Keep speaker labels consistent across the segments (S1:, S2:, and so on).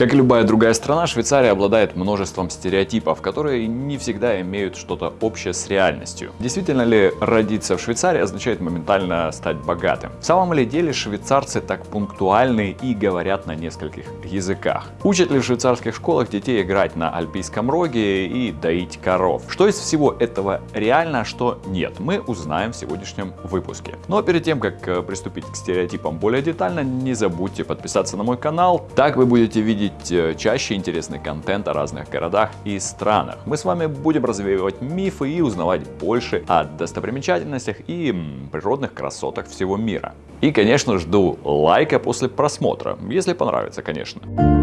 S1: Как и любая другая страна, Швейцария обладает множеством стереотипов, которые не всегда имеют что-то общее с реальностью. Действительно ли родиться в Швейцарии означает моментально стать богатым? В самом ли деле швейцарцы так пунктуальны и говорят на нескольких языках? Учат ли в швейцарских школах детей играть на альпийском роге и доить коров? Что из всего этого реально, а что нет, мы узнаем в сегодняшнем выпуске. Но перед тем, как э, приступить к стереотипам более детально, не забудьте подписаться на мой канал. Так вы будете видеть э, чаще интересный контент о разных городах и странах. Мы с вами будем развеивать мифы и узнавать больше о достопримечательностях и природных красотах всего мира. И, конечно, жду лайка после просмотра, если понравится, конечно.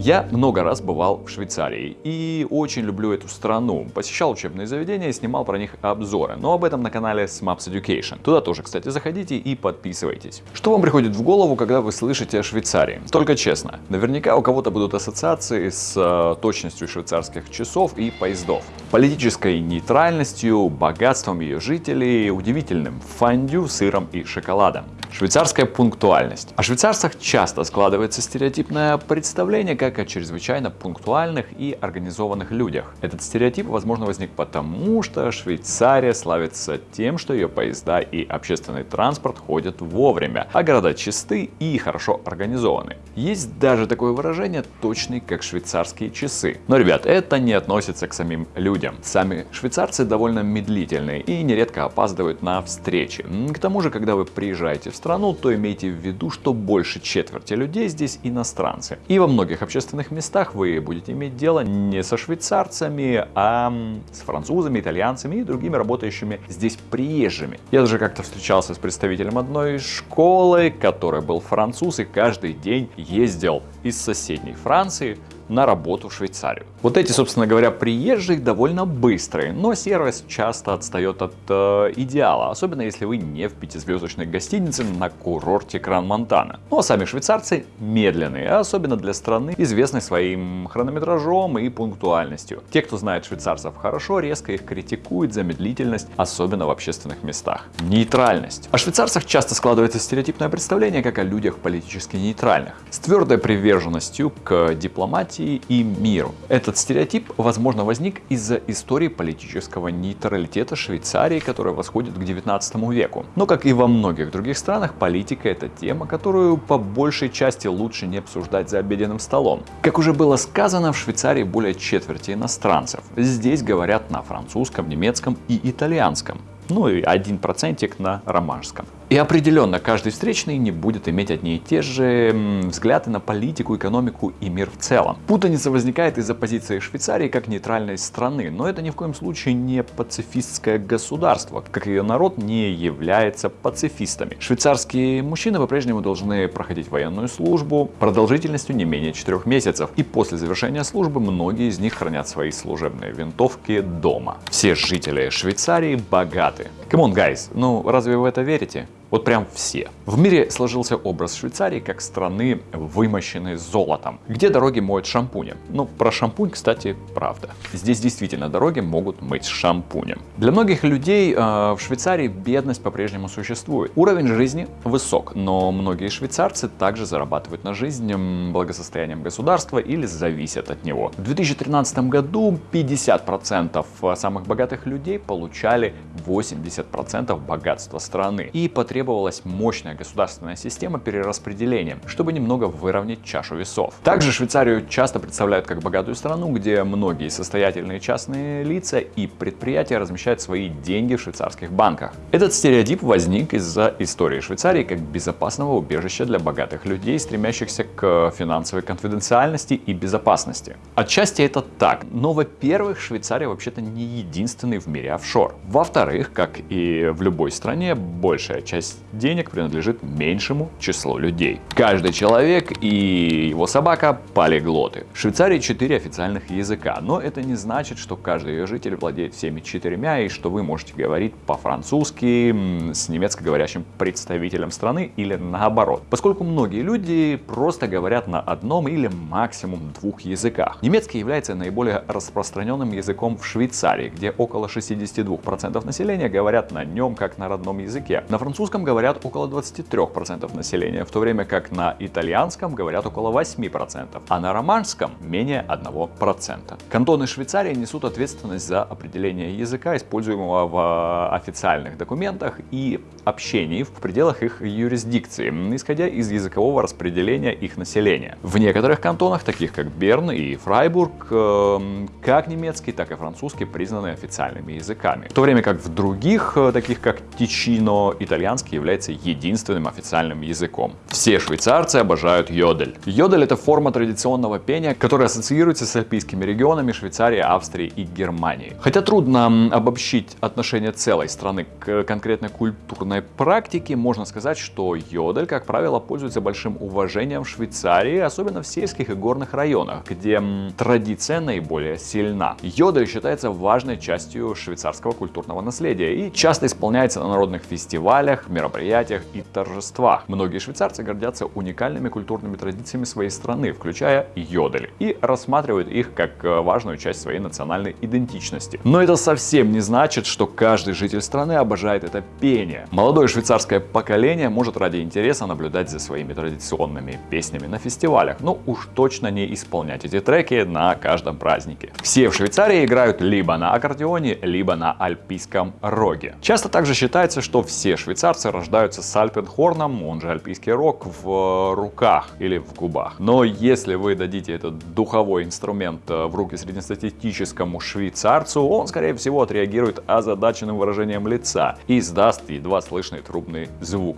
S1: Я много раз бывал в Швейцарии и очень люблю эту страну. Посещал учебные заведения и снимал про них обзоры, но об этом на канале Smaps Education. Туда тоже, кстати, заходите и подписывайтесь. Что вам приходит в голову, когда вы слышите о Швейцарии? Только честно, наверняка у кого-то будут ассоциации с э, точностью швейцарских часов и поездов, политической нейтральностью, богатством ее жителей, удивительным фондю, сыром и шоколадом. Швейцарская пунктуальность. О швейцарцах часто складывается стереотипное представление как о чрезвычайно пунктуальных и организованных людях. Этот стереотип, возможно, возник потому, что Швейцария славится тем, что ее поезда и общественный транспорт ходят вовремя, а города чисты и хорошо организованы. Есть даже такое выражение точный как швейцарские часы. Но, ребят, это не относится к самим людям. Сами швейцарцы довольно медлительные и нередко опаздывают на встречи. К тому же, когда вы приезжаете в страну, то имейте в виду, что больше четверти людей здесь иностранцы. И во многих общественных местах вы будете иметь дело не со швейцарцами, а с французами, итальянцами и другими работающими здесь приезжими. Я даже как-то встречался с представителем одной школы, который был француз и каждый день ездил из соседней Франции на работу в Швейцарию. Вот эти, собственно говоря, приезжие довольно быстрые, но сервис часто отстает от э, идеала, особенно если вы не в пятизвездочной гостинице на курорте Кран-Монтана. Ну а сами швейцарцы медленные, особенно для страны, известной своим хронометражом и пунктуальностью. Те, кто знает швейцарцев хорошо, резко их критикуют за медлительность, особенно в общественных местах. Нейтральность. О швейцарцах часто складывается стереотипное представление, как о людях политически нейтральных, с твердой приверженностью к дипломатии демократии и миру. Этот стереотип, возможно, возник из-за истории политического нейтралитета Швейцарии, которая восходит к 19 веку. Но, как и во многих других странах, политика – это тема, которую по большей части лучше не обсуждать за обеденным столом. Как уже было сказано, в Швейцарии более четверти иностранцев. Здесь говорят на французском, немецком и итальянском ну и один процентик на романском. И определенно каждый встречный не будет иметь одни и те же взгляды на политику, экономику и мир в целом. Путаница возникает из-за позиции Швейцарии как нейтральной страны, но это ни в коем случае не пацифистское государство, как ее народ не является пацифистами. Швейцарские мужчины по-прежнему должны проходить военную службу продолжительностью не менее 4 месяцев, и после завершения службы многие из них хранят свои служебные винтовки дома. Все жители Швейцарии богаты. Come on, guys, ну разве вы в это верите? Вот прям все. В мире сложился образ Швейцарии как страны, вымощенной золотом, где дороги моют шампунем. Ну, про шампунь, кстати, правда. Здесь действительно дороги могут мыть шампунем. Для многих людей э, в Швейцарии бедность по-прежнему существует. Уровень жизни высок, но многие швейцарцы также зарабатывают на жизнь благосостоянием государства или зависят от него. В 2013 году 50% самых богатых людей получали 80% богатства страны. И потребовали требовалась мощная государственная система перераспределения, чтобы немного выровнять чашу весов. Также Швейцарию часто представляют как богатую страну, где многие состоятельные частные лица и предприятия размещают свои деньги в швейцарских банках. Этот стереотип возник из-за истории Швейцарии как безопасного убежища для богатых людей, стремящихся к финансовой конфиденциальности и безопасности. Отчасти это так, но во-первых, Швейцария вообще-то не единственный в мире офшор. Во-вторых, как и в любой стране, большая часть часть денег принадлежит меньшему числу людей. Каждый человек и его собака полиглоты. В Швейцарии 4 официальных языка, но это не значит, что каждый ее житель владеет всеми четырьмя и что вы можете говорить по-французски с немецко говорящим представителем страны или наоборот. Поскольку многие люди просто говорят на одном или максимум двух языках. Немецкий является наиболее распространенным языком в Швейцарии, где около 62% населения говорят на нем как на родном языке. На французском французском говорят около 23% населения, в то время как на итальянском говорят около 8%, а на романском менее 1%. Кантоны Швейцарии несут ответственность за определение языка, используемого в официальных документах и общении в пределах их юрисдикции, исходя из языкового распределения их населения. В некоторых кантонах, таких как Берн и Фрайбург, эм, как немецкий, так и французский признаны официальными языками. В то время как в других, э, таких как Тичино, итальянский является единственным официальным языком. Все швейцарцы обожают йодель. Йодель это форма традиционного пения, которая ассоциируется с альпийскими регионами Швейцарии, Австрии и Германии. Хотя трудно обобщить отношение целой страны к конкретной культурной практике, можно сказать, что йодель, как правило, пользуется большим уважением в Швейцарии, особенно в сельских и горных районах, где традиция наиболее сильна. Йодель считается важной частью швейцарского культурного наследия и часто исполняется на народных фестивалях, мероприятиях и торжествах. Многие швейцарцы гордятся уникальными культурными традициями своей страны, включая йодель, и рассматривают их как э, важную часть своей национальной идентичности. Но это совсем не значит, что каждый житель страны обожает это пение. Молодое швейцарское поколение может ради интереса наблюдать за своими традиционными песнями на фестивалях, но уж точно не исполнять эти треки на каждом празднике. Все в Швейцарии играют либо на аккордеоне, либо на альпийском роге. Часто также считается, что все швейцарцы рождаются с альпенхорном, он же альпийский рог, в руках или в губах. Но если вы дадите этот духовой инструмент э, в руки среднестатистическому швейцарцу, он скорее всего отреагирует озадаченным выражением лица и издаст едва слышный трубный звук.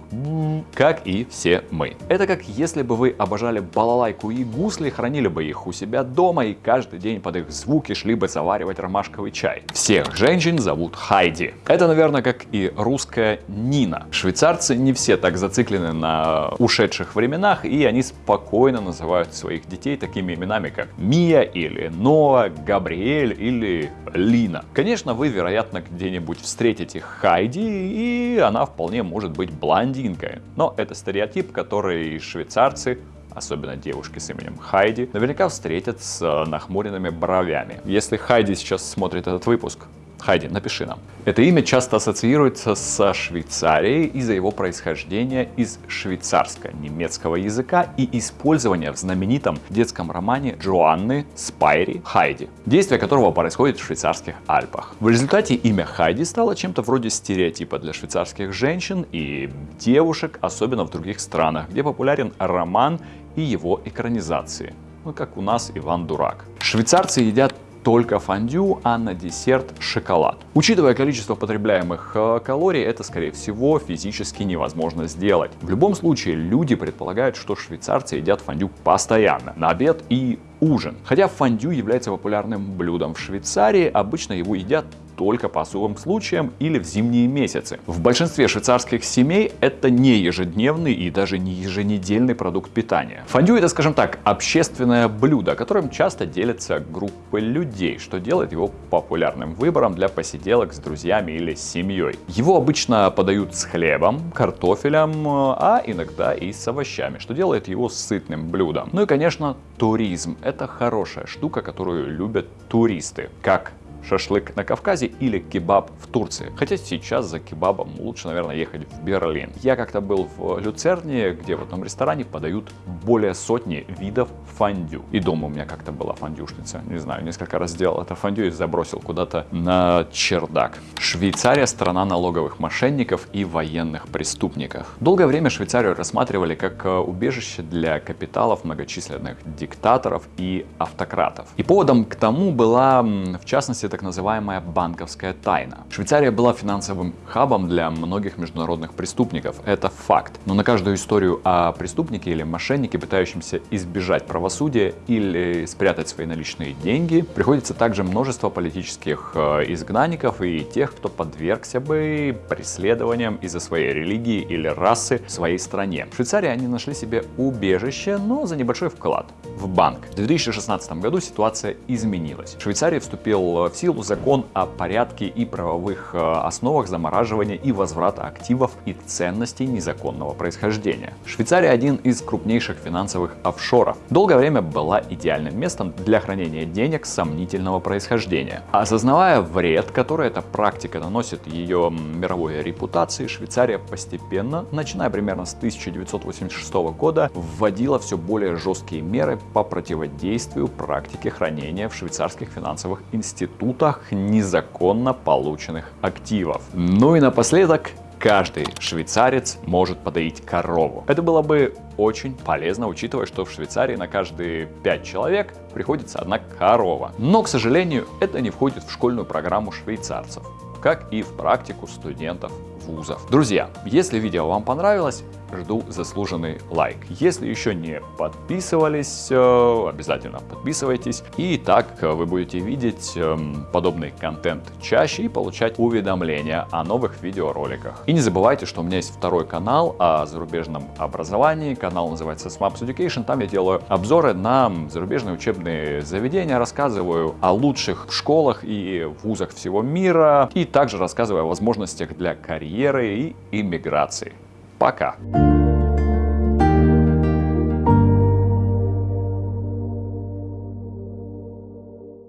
S1: Как и все мы. Это как если бы вы обожали балалайку и гусли, хранили бы их у себя дома и каждый день под их звуки шли бы заваривать ромашковый чай. Всех женщин зовут Хайди. Это, наверное, как и русская Нина. Швейцарцы не все так зациклены на ушедших временах, и они спокойно называют своих детей такими именами, как Мия или Ноа, Габриэль или Лина. Конечно, вы, вероятно, где-нибудь встретите Хайди, и она вполне может быть блондинкой. Но это стереотип, который швейцарцы особенно девушки с именем Хайди, наверняка встретят с нахмуренными бровями. Если Хайди сейчас смотрит этот выпуск, Хайди, напиши нам. Это имя часто ассоциируется со Швейцарией из-за его происхождения из швейцарско-немецкого языка и использования в знаменитом детском романе Джоанны Спайри Хайди, действие которого происходит в швейцарских Альпах. В результате имя Хайди стало чем-то вроде стереотипа для швейцарских женщин и девушек, особенно в других странах, где популярен роман и его экранизации. Ну, как у нас Иван Дурак. Швейцарцы едят только фондю, а на десерт шоколад. Учитывая количество потребляемых э, калорий, это скорее всего физически невозможно сделать. В любом случае, люди предполагают, что швейцарцы едят фондю постоянно, на обед и ужин. Хотя фондю является популярным блюдом в Швейцарии, обычно его едят только по особым случаям или в зимние месяцы. В большинстве швейцарских семей это не ежедневный и даже не еженедельный продукт питания. Фондю это, скажем так, общественное блюдо, которым часто делятся группы людей, что делает его популярным выбором для посиделок с друзьями или с семьей. Его обычно подают с хлебом, картофелем, а иногда и с овощами, что делает его сытным блюдом. Ну и, конечно, туризм. Это хорошая штука, которую любят туристы. Как шашлык на Кавказе или кебаб в Турции. Хотя сейчас за кебабом лучше, наверное, ехать в Берлин. Я как-то был в Люцерне, где в одном ресторане подают более сотни видов фондю. И дома у меня как-то была фондюшница. Не знаю, несколько раз сделал это фондю и забросил куда-то на чердак. Швейцария – страна налоговых мошенников и военных преступников. Долгое время Швейцарию рассматривали как э, убежище для капиталов многочисленных диктаторов и автократов. И поводом к тому была, в частности, так называемая банковская тайна. Швейцария была финансовым хабом для многих международных преступников, это факт. Но на каждую историю о преступнике или мошеннике, пытающемся избежать правосудия или спрятать свои наличные деньги, приходится также множество политических э, изгнанников и тех, кто подвергся бы преследованиям из-за своей религии или расы в своей стране. В Швейцарии они нашли себе убежище, но за небольшой вклад в банк. В 2016 году ситуация изменилась. В Швейцарии вступил в силу закон о порядке и правовых э, основах замораживания и возврата активов и ценностей незаконного происхождения. Швейцария один из крупнейших финансовых офшоров. Долгое время была идеальным местом для хранения денег сомнительного происхождения. Осознавая вред, который эта практика наносит ее мировой репутации, Швейцария постепенно, начиная примерно с 1986 года, вводила все более жесткие меры по противодействию практике хранения в швейцарских финансовых институтах незаконно полученных активов. Ну и напоследок, каждый швейцарец может подоить корову. Это было бы очень полезно, учитывая, что в Швейцарии на каждые 5 человек приходится одна корова. Но, к сожалению, это не входит в школьную программу швейцарцев, как и в практику студентов вузов. Друзья, если видео вам понравилось, жду заслуженный лайк. Если еще не подписывались, э, обязательно подписывайтесь. И так э, вы будете видеть эм, подобный контент чаще и получать уведомления о новых видеороликах. И не забывайте, что у меня есть второй канал о зарубежном образовании. Канал называется Smaps Education. Там я делаю обзоры на зарубежные учебные заведения, рассказываю о лучших школах и вузах всего мира. И также рассказываю о возможностях для карьеры и иммиграции. pra cá.